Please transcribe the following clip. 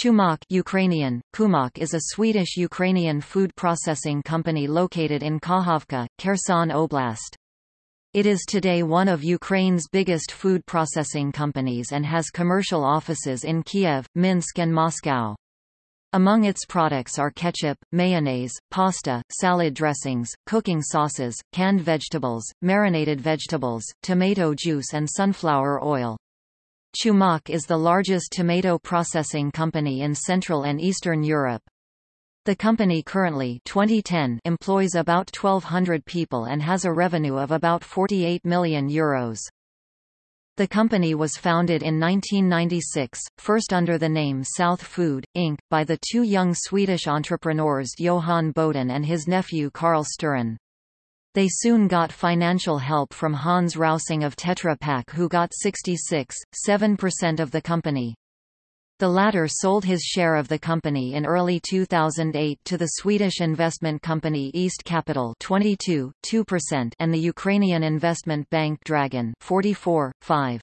Chumak Ukrainian, Kumak is a Swedish-Ukrainian food processing company located in Kakhovka, Kherson Oblast. It is today one of Ukraine's biggest food processing companies and has commercial offices in Kiev, Minsk and Moscow. Among its products are ketchup, mayonnaise, pasta, salad dressings, cooking sauces, canned vegetables, marinated vegetables, tomato juice and sunflower oil. Chumak is the largest tomato processing company in Central and Eastern Europe. The company currently 2010 employs about 1,200 people and has a revenue of about €48 million. Euros. The company was founded in 1996, first under the name South Food, Inc., by the two young Swedish entrepreneurs Johan Boden and his nephew Carl Sturen. They soon got financial help from Hans Rausing of Tetra Pak who got 66.7% of the company. The latter sold his share of the company in early 2008 to the Swedish investment company East Capital 22, 2% and the Ukrainian investment bank Dragon 44, 5.